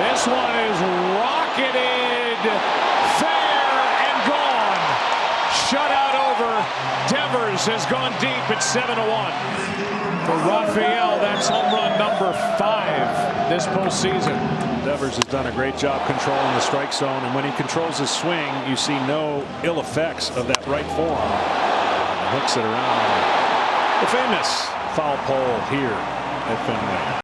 This one is rocketed fair and gone. Shutout over. Devers has gone deep at 7 to 1. For Rafael. that's home run number five this postseason. Devers has done a great job controlling the strike zone, and when he controls his swing, you see no ill effects of that right forearm. Hooks it around the famous foul pole here at Fenway.